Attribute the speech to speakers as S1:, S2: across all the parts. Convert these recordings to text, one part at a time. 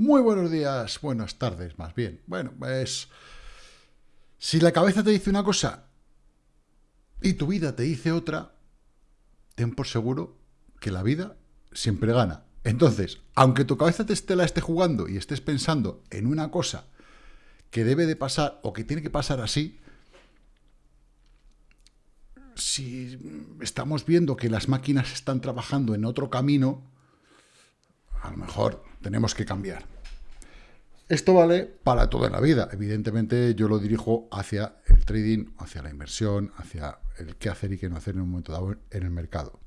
S1: Muy buenos días, buenas tardes, más bien. Bueno, pues... Si la cabeza te dice una cosa y tu vida te dice otra, ten por seguro que la vida siempre gana. Entonces, aunque tu cabeza te la esté jugando y estés pensando en una cosa que debe de pasar o que tiene que pasar así, si estamos viendo que las máquinas están trabajando en otro camino, a lo mejor tenemos que cambiar. Esto vale para toda la vida. Evidentemente yo lo dirijo hacia el trading, hacia la inversión, hacia el qué hacer y qué no hacer en un momento dado en el mercado.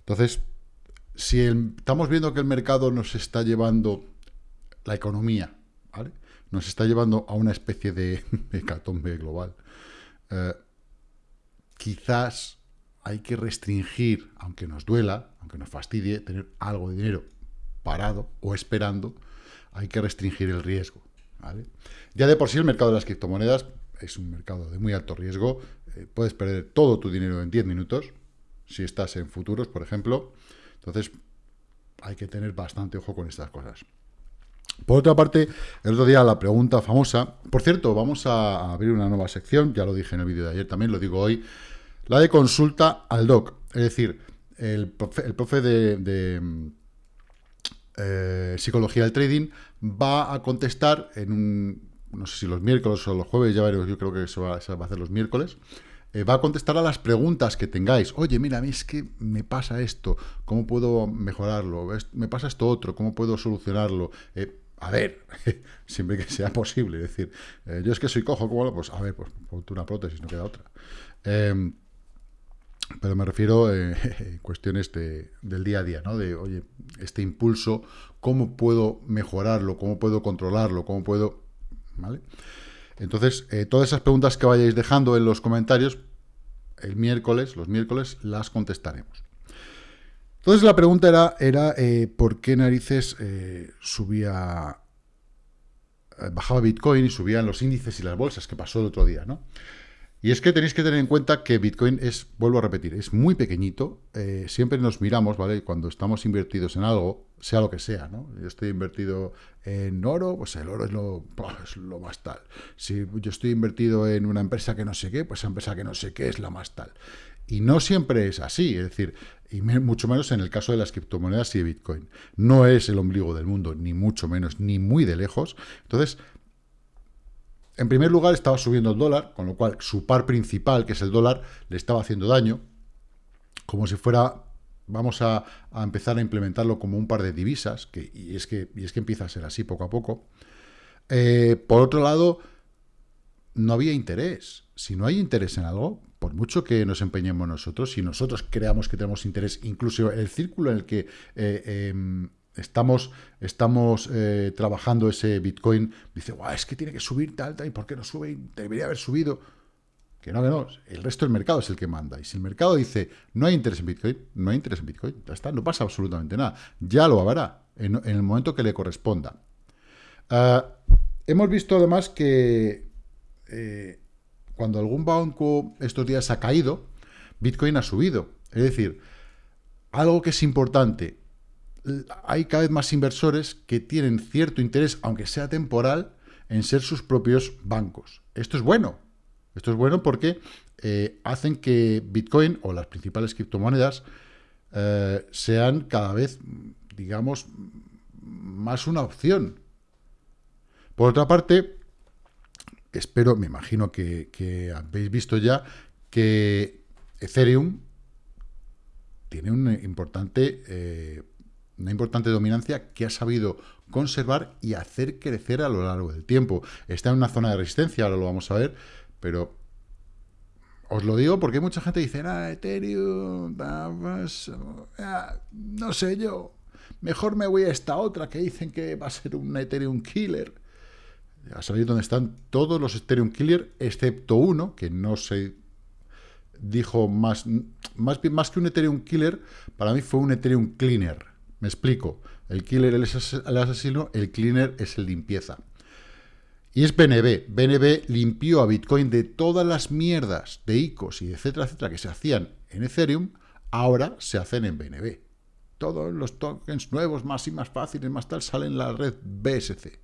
S1: Entonces, si estamos viendo que el mercado nos está llevando la economía, ¿vale? nos está llevando a una especie de hecatombe global, eh, quizás hay que restringir, aunque nos duela, aunque nos fastidie, tener algo de dinero parado o esperando, hay que restringir el riesgo. Ya de por sí el mercado de las criptomonedas es un mercado de muy alto riesgo, eh, puedes perder todo tu dinero en 10 minutos, si estás en futuros, por ejemplo, entonces hay que tener bastante ojo con estas cosas. Por otra parte, el otro día la pregunta famosa, por cierto, vamos a abrir una nueva sección, ya lo dije en el vídeo de ayer, también lo digo hoy, la de consulta al doc, es decir, el profe, de, eh, psicología del trading va a contestar en un, no sé si los miércoles o los jueves, ya veremos, yo creo que se va, a hacer los miércoles, eh, va a contestar a las preguntas que tengáis. Oye, mira, a mí es que me pasa esto, ¿cómo puedo mejorarlo? Me pasa esto otro, ¿cómo puedo solucionarlo? Eh, a ver, siempre que sea posible, es decir, yo es que soy cojo, ¿cómo lo? Pues a ver, pues ponte una prótesis, no queda otra. Pero me refiero a eh, cuestiones del día a día, ¿no? De, oye, este impulso, ¿cómo puedo mejorarlo? ¿Cómo puedo controlarlo? ¿Cómo puedo...? ¿Vale? Entonces, eh, todas esas preguntas que vayáis dejando en los comentarios, el miércoles, los miércoles, las contestaremos. Entonces la pregunta era, era eh, ¿por qué narices subía, bajaba Bitcoin y subían los índices y las bolsas, que pasó el otro día, ¿no? Y es que tenéis que tener en cuenta que Bitcoin es, vuelvo a repetir, es muy pequeñito. Eh, siempre nos miramos, ¿vale? Cuando estamos invertidos en algo, sea lo que sea, ¿no? Yo estoy invertido en oro, pues el oro es lo, es lo más tal. Si yo estoy invertido en una empresa que no sé qué, pues esa empresa que no sé qué es la más tal. Y no siempre es así, es decir, y mucho menos en el caso de las criptomonedas y de Bitcoin. No es el ombligo del mundo, ni mucho menos, ni muy de lejos. Entonces, en primer lugar, estaba subiendo el dólar, con lo cual su par principal, que es el dólar, le estaba haciendo daño, como si fuera, vamos a, empezar a implementarlo como un par de divisas, que, y, es que, y es que empieza a ser así poco a poco. Eh, por otro lado, no había interés. Si no hay interés en algo, por mucho que nos empeñemos nosotros, si nosotros creamos que tenemos interés, incluso el círculo en el que eh, em, estamos, estamos eh, trabajando ese Bitcoin, dice, es que tiene que subir tal, tal, ¿y por qué no sube? Debería haber subido. Que no, que no, el resto del mercado es el que manda. Y si el mercado dice, no hay interés en Bitcoin, no hay interés en Bitcoin, ya está, no pasa absolutamente nada. Ya lo habrá en, el momento que le corresponda. Ah, hemos visto además que eh, cuando algún banco estos días ha caído, Bitcoin ha subido. Es decir, algo que es importante, hay cada vez más inversores que tienen cierto interés, aunque sea temporal, en ser sus propios bancos. Esto es bueno. Esto es bueno porque eh, hacen que Bitcoin o las principales criptomonedas eh, sean cada vez, digamos, más una opción. Por otra parte, espero, me imagino que, habéis visto ya que Ethereum tiene un importante eh, una importante dominancia que ha sabido conservar y hacer crecer a lo largo del tiempo. Está en una zona de resistencia, ahora lo vamos a ver, pero os lo digo porque mucha gente dice, ah, Ethereum, ah, no sé yo, mejor me voy a esta otra que dicen que va a ser un Ethereum killer. A saber dónde están todos los Ethereum killer, excepto uno, que no se dijo más, más, más que un Ethereum killer, para mí fue un Ethereum cleaner explico. El killer es el asesino, el cleaner es el limpieza. Y es BNB. BNB limpió a Bitcoin de todas las mierdas de ICOs y etcétera, etcétera, que se hacían en Ethereum, ahora se hacen en BNB. todos los tokens nuevos, más y más fáciles, más tal, salen en la red BSC.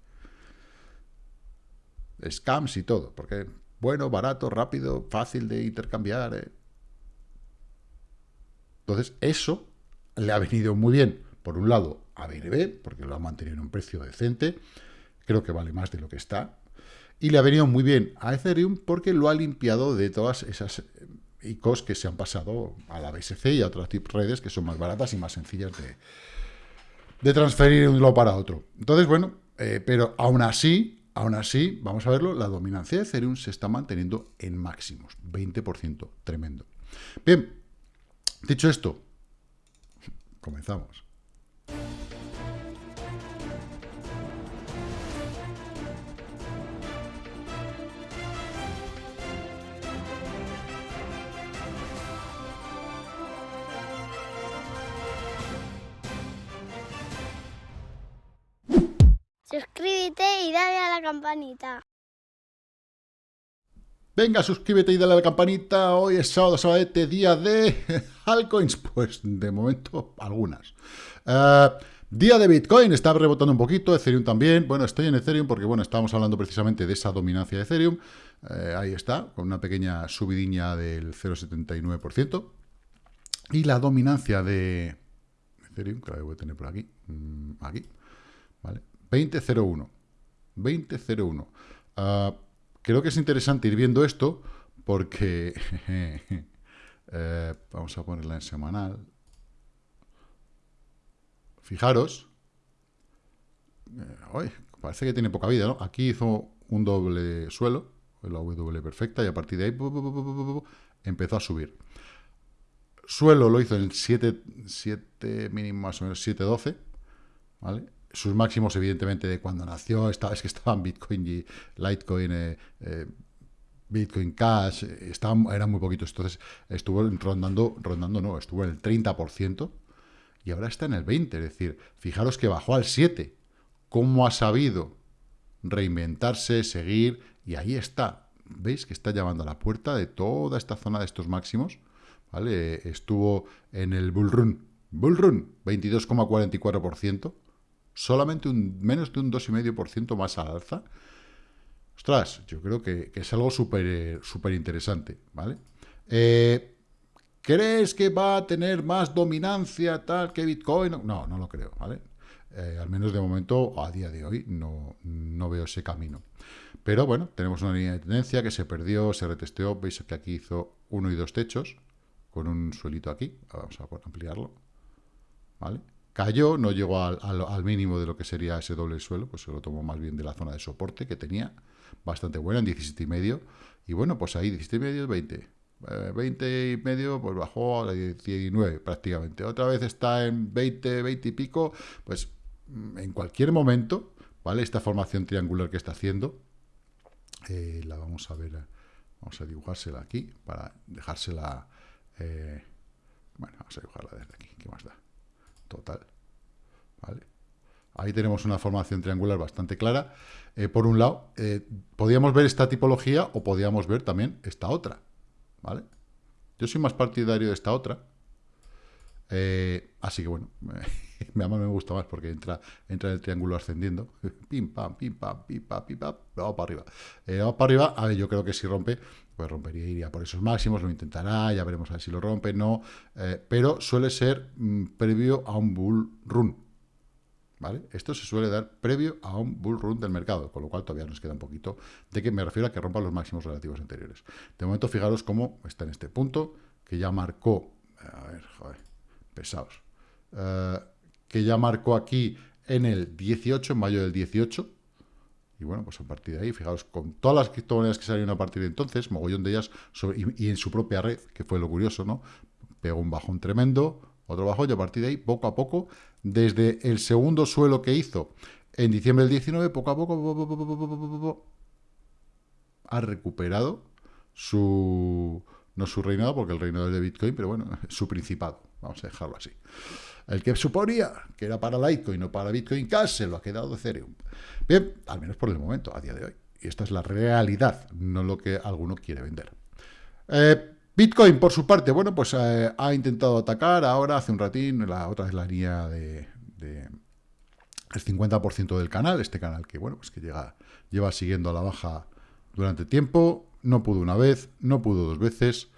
S1: Scams y todo, porque bueno, barato, rápido, fácil de intercambiar. Eh. Entonces, eso le ha venido muy bien, por un lado, a BNB, porque lo ha mantenido en un precio decente, creo que vale más de lo que está, y le ha venido muy bien a Ethereum porque lo ha limpiado de todas esas eh, ICOs que se han pasado a la BSC y a otras redes que son más baratas y más sencillas de, de transferir de un lado para otro. Entonces, bueno, eh, pero aún así, aún así, vamos a verlo, la dominancia de Ethereum se está manteniendo en máximos, 20%, tremendo. Bien, dicho esto, comenzamos.
S2: Campanita.
S1: Venga, suscríbete y dale a la campanita. Hoy es sábado, sábado, día de altcoins. Pues de momento, algunas. Eh, día de Bitcoin, está rebotando un poquito, Ethereum también. Bueno, estoy en Ethereum porque, bueno, estábamos hablando precisamente de esa dominancia de Ethereum. Eh, ahí está, con una pequeña subidiña del 0,79%. Y la dominancia de Ethereum, que la voy a tener por aquí, mm, aquí, ¿vale? 20.01. 20.01. Uh, creo que es interesante ir viendo esto porque... eh, vamos a ponerla en semanal. Fijaros. Eh, parece que tiene poca vida, ¿no? Aquí hizo un doble suelo, la W perfecta, y a partir de ahí empezó a subir. Suelo lo hizo en 7, 7 mínimo más o menos 7.12, ¿vale? Sus máximos, evidentemente, de cuando nació, estaba, es que estaban Bitcoin y Litecoin, eh, eh, Bitcoin Cash, estaban, eran muy poquitos. Entonces, estuvo rondando, rondando no, estuvo en el 30% y ahora está en el 20%. Es decir, fijaros que bajó al 7%. ¿Cómo ha sabido reinventarse, seguir? Y ahí está. ¿Veis que está llamando a la puerta de toda esta zona de estos máximos? ¿Vale? Estuvo en el bull run. Bull run, 22,44% solamente un, menos de un 2,5% más al alza. Ostras, yo creo que, es algo súper súper interesante, ¿vale? Eh, ¿Crees que va a tener más dominancia tal que Bitcoin? No, no lo creo, ¿vale? Eh, al menos de momento, a día de hoy, no, no veo ese camino. Pero bueno, tenemos una línea de tendencia que se perdió, se retesteó. Veis que aquí hizo uno y dos techos, con un suelito aquí. Vamos a ampliarlo. ¿Vale? Cayó, no llegó al, mínimo de lo que sería ese doble suelo, pues se lo tomó más bien de la zona de soporte que tenía, bastante buena, en 17 y medio. Y bueno, pues ahí 17 y medio, 20. 20 y medio, pues bajó a 19 prácticamente. Otra vez está en 20, 20 y pico, pues mm, en cualquier momento, ¿vale? Esta formación triangular que está haciendo, eh, la vamos a ver, vamos a dibujársela aquí para dejársela, eh, bueno, vamos a dibujarla desde aquí, ¿qué más da? Total. ¿Vale? Ahí tenemos una formación triangular bastante clara. Eh, por un lado, eh, podíamos ver esta tipología o podíamos ver también esta otra. ¿Vale? Yo soy más partidario de esta otra. Eh, así que bueno, me, me gusta más porque entra, entra el triángulo ascendiendo. Pim, pam, pim, pam, pim, pam, pim, pam. Vamos para arriba. vamos para arriba. A ver, yo creo que si rompe, pues rompería, iría por esos máximos, lo intentará, ya veremos a ver si lo rompe, no, eh, pero suele ser mm, previo a un bull run, ¿vale? Esto se suele dar previo a un bull run del mercado, con lo cual todavía nos queda un poquito de que me refiero a que rompa los máximos relativos anteriores. De momento, fijaros cómo está en este punto, que ya marcó, a ver, joder, pesados, eh, que ya marcó aquí en el 18, en mayo del 18, y bueno, pues a partir de ahí, fijaos, con todas las criptomonedas que salieron a partir de entonces, mogollón de ellas, y, en su propia red, que fue lo curioso, ¿no? Pegó un bajón tremendo, otro bajón, y a partir de ahí, poco a poco, desde el segundo suelo que hizo en diciembre del 19, poco a poco, ha recuperado su, no su reinado, porque el reinado es de Bitcoin, pero bueno, su principado, vamos a dejarlo así. El que suponía que era para Litecoin no para Bitcoin Cash se lo ha quedado de Ethereum. Bien, al menos por el momento, a día de hoy. Y esta es la realidad, no lo que alguno quiere vender. Eh, Bitcoin, por su parte, bueno, pues eh, ha intentado atacar ahora, hace un ratín, la otra es la línea de, el 50% del canal, este canal que, bueno, pues que llega, lleva siguiendo a la baja durante tiempo, no pudo una vez, no pudo dos veces,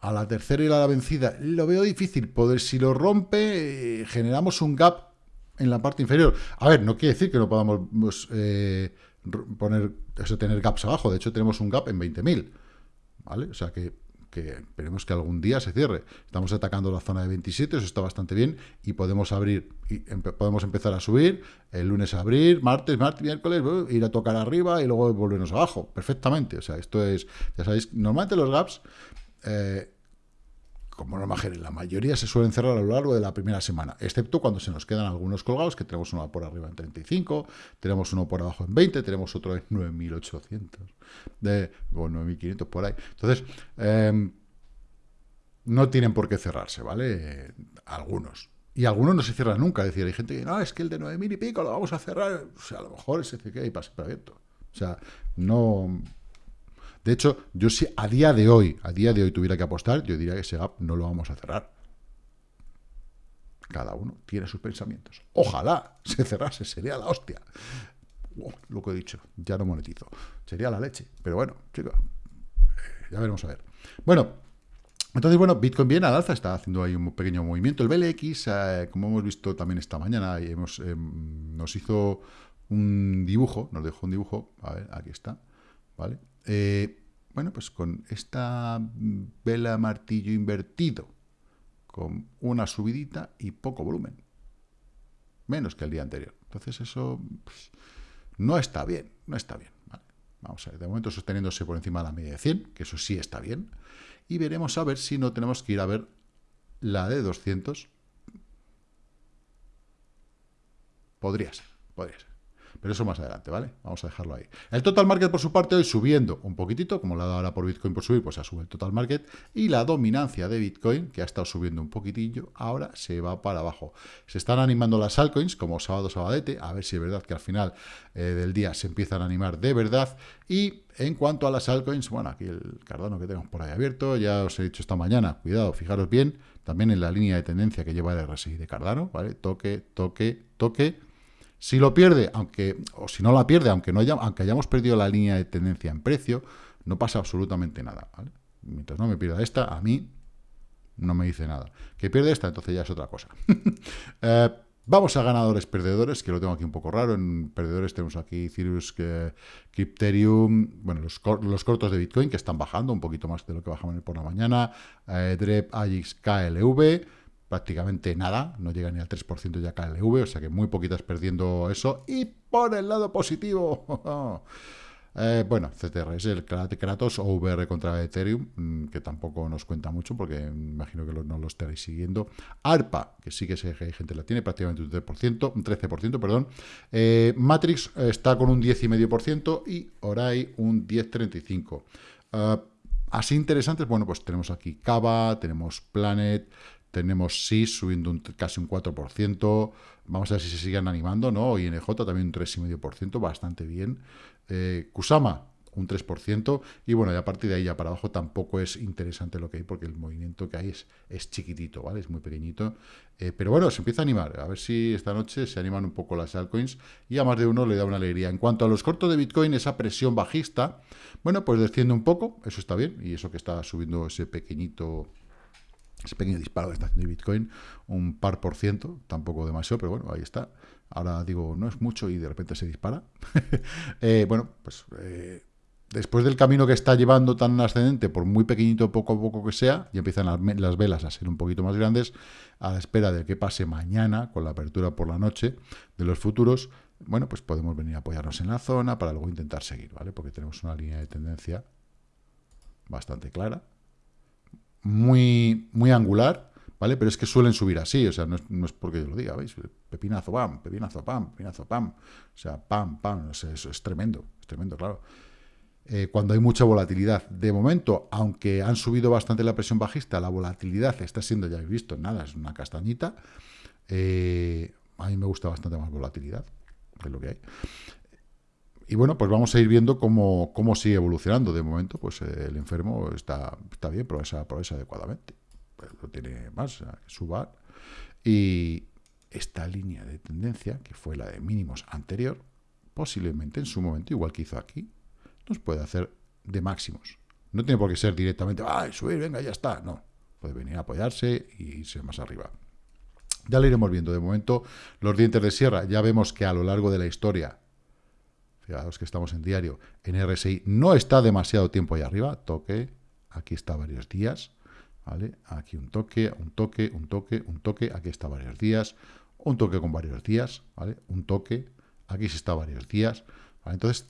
S1: a la tercera y la vencida lo veo difícil, poder, si lo rompe, eh, generamos un gap en la parte inferior. A ver, no quiere decir que no podamos pues, eh, poner, tener gaps abajo, de hecho tenemos un gap en 20.000, ¿vale? O sea que, que, esperemos que algún día se cierre. Estamos atacando la zona de 27, eso está bastante bien, y podemos abrir, y podemos empezar a subir, el lunes a abrir, martes, martes, miércoles, ir a tocar arriba y luego volvernos abajo, perfectamente. O sea, esto es, ya sabéis, normalmente los gaps... Eh, como norma general, la mayoría se suelen cerrar a lo largo de la primera semana, excepto cuando se nos quedan algunos colgados, que tenemos uno por arriba en 35, tenemos uno por abajo en 20, tenemos otro en 9.800, de, o 9.500 por ahí. Entonces, em, no tienen por qué cerrarse, ¿vale? algunos. Y algunos no se cierran nunca, es decir, hay gente que, no, es que el de 9.000 y pico lo vamos a cerrar, o sea, a lo mejor ese que hay para abierto. O sea, no, de hecho, yo si a día de hoy, a día de hoy tuviera que apostar, yo diría que ese gap no lo vamos a cerrar. Cada uno tiene sus pensamientos. Ojalá se cerrase, sería la hostia. lo que he dicho, ya no monetizo. Sería la leche. Pero bueno, chicos, eh, ya veremos a ver. Bueno, entonces, bueno, Bitcoin bien al alza, está haciendo ahí un pequeño movimiento. El BLX, eh, como hemos visto también esta mañana, hemos, em, nos hizo un dibujo, nos dejó un dibujo, a ver, aquí está, ¿vale? Eh, bueno, pues con esta vela martillo invertido, con una subidita y poco volumen. Menos que el día anterior. Entonces eso pues, no está bien, no está bien. Vamos a ver, de momento sosteniéndose por encima de la media de 100, que eso sí está bien. Y veremos a ver si no tenemos que ir a ver la de 200. Podría ser, podría ser. Pero eso más adelante, ¿vale? Vamos a dejarlo ahí. El total market, por su parte, hoy subiendo un poquitito, como la ha dado ahora por Bitcoin por subir, pues ha subido el total market. Y la dominancia de Bitcoin, que ha estado subiendo un poquitillo, ahora se va para abajo. Se están animando las altcoins, como sábado, sabadete, a ver si es verdad que al final eh, del día se empiezan a animar de verdad. Y en cuanto a las altcoins, bueno, aquí el Cardano que tenemos por ahí abierto, ya os he dicho esta mañana, cuidado, fijaros bien, también en la línea de tendencia que lleva el RSI de Cardano, ¿vale? Toque, toque, toque, si lo pierde, aunque o si no la pierde, aunque, no haya, aunque hayamos perdido la línea de tendencia en precio, no pasa absolutamente nada. Mientras no me pierda esta, a mí no me dice nada. Que pierde esta, entonces ya es otra cosa. Eh, vamos a ganadores perdedores, que lo tengo aquí un poco raro. En perdedores tenemos aquí Cirrus, Crypterium, bueno, los, cortos de Bitcoin que están bajando un poquito más de lo que bajamos por la mañana. Eh, DREP, AGIX, KLV prácticamente nada, no llega ni al 3% ya KLV, o sea que muy poquitas perdiendo eso. Y por el lado positivo, eh, bueno, CTR es el Kratos o VR contra Ethereum, mm, que tampoco nos cuenta mucho porque imagino que no lo estaréis siguiendo. ARPA, que sí que hay gente la tiene, prácticamente un 13%, un 13% perdón. Eh, Matrix está con un 10,5% y Orai un 10,35%. Uh, así interesantes, bueno, pues tenemos aquí Cava, tenemos Planet, tenemos SIS subiendo un, casi un 4%. Vamos a ver si se siguen animando, ¿no? Y NJ también un 3,5%, bastante bien. Eh, Kusama, un 3%. Y bueno, y a partir de ahí ya para abajo tampoco es interesante lo que hay, porque el movimiento que hay es, es chiquitito, ¿vale? Es muy pequeñito. Eh, pero bueno, se empieza a animar. A ver si esta noche se animan un poco las altcoins y a más de uno le da una alegría. En cuanto a los cortos de Bitcoin, esa presión bajista, bueno, pues desciende un poco, eso está bien. Y eso que está subiendo ese pequeñito ese pequeño disparo que está haciendo Bitcoin, un par por ciento, tampoco demasiado, pero bueno, ahí está. Ahora digo, no es mucho y de repente se dispara. Eh, bueno, pues eh, después del camino que está llevando tan ascendente, por muy pequeñito, poco a poco que sea, y empiezan las, velas a ser un poquito más grandes, a la espera de que pase mañana, con la apertura por la noche de los futuros, bueno, pues podemos venir a apoyarnos en la zona para luego intentar seguir, ¿vale? Porque tenemos una línea de tendencia bastante clara, muy, muy angular, ¿vale? Pero es que suelen subir así, o sea, no es, porque yo lo diga, ¿veis? Pepinazo, pam, pepinazo, pam, pepinazo, pam. O sea, pam, pam, no eso es tremendo, es tremendo, claro. Eh, cuando hay mucha volatilidad. De momento, aunque han subido bastante la presión bajista, la volatilidad está siendo, ya habéis visto, nada, es una castañita. Eh, a mí me gusta bastante más volatilidad, es lo que hay. Y bueno, pues vamos a ir viendo cómo, cómo sigue evolucionando. De momento, pues eh, el enfermo está, está bien, progresa, progresa adecuadamente. Pues, lo tiene más, suba. Y esta línea de tendencia, que fue la de mínimos anterior, posiblemente en su momento, igual que hizo aquí, nos puede hacer de máximos. No tiene por qué ser directamente, ¡ay, subir, venga, ya está! No, puede venir a apoyarse y irse más arriba. Ya lo iremos viendo. De momento, los dientes de sierra, ya vemos que a lo largo de la historia Fijaos que estamos en diario. En RSI no está demasiado tiempo ahí arriba. Toque. Aquí está varios días. ¿Vale? Aquí un toque, un toque, un toque, un toque. Aquí está varios días. Un toque con varios días. ¿Vale? Un toque. Aquí sí está varios días. Entonces,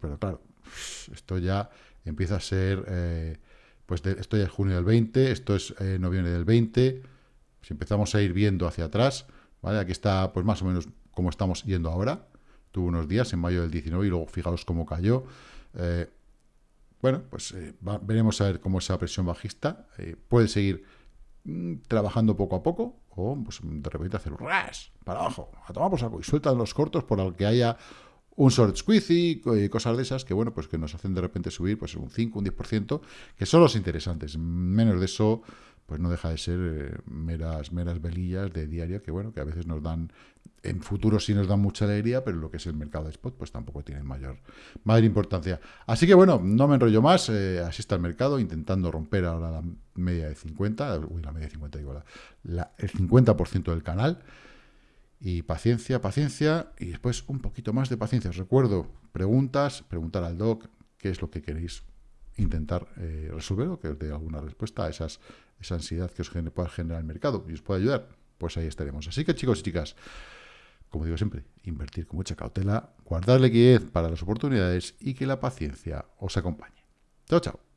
S1: pero claro, esto ya empieza a ser... Eh, pues esto ya es junio del 20, esto es eh, noviembre del 20. Si empezamos a ir viendo hacia atrás, ¿vale? Aquí está pues más o menos como estamos yendo ahora tuvo unos días en mayo del 19 y luego fijaos cómo cayó. Eh, bueno, pues eh, veremos a ver cómo esa presión bajista eh, puede seguir mm, trabajando poco a poco o pues, de repente hacer un ras para abajo, a tomar por saco y sueltan los cortos por el que haya un short squeeze y cosas de esas que, bueno, pues que nos hacen de repente subir pues un 5, un 10%, que son los interesantes. Menos de eso, pues no deja de ser meras, meras velillas de diario que, bueno, que a veces nos dan en futuro sí nos da mucha alegría, pero lo que es el mercado de spot, pues tampoco tiene mayor, mayor importancia. Así que bueno, no me enrollo más, eh, así está el mercado, intentando romper ahora la media de 50, uy, la media de 50, digo, la, el 50% del canal, y paciencia, paciencia, y después un poquito más de paciencia. Os recuerdo, preguntas, preguntar al doc qué es lo que queréis intentar eh, resolver que os dé alguna respuesta a esas, esa ansiedad que os pueda generar el mercado y os pueda ayudar, pues ahí estaremos. Así que chicos y chicas, como digo siempre, invertir con mucha cautela, guardar liquidez para las oportunidades y que la paciencia os acompañe. Chao, chao.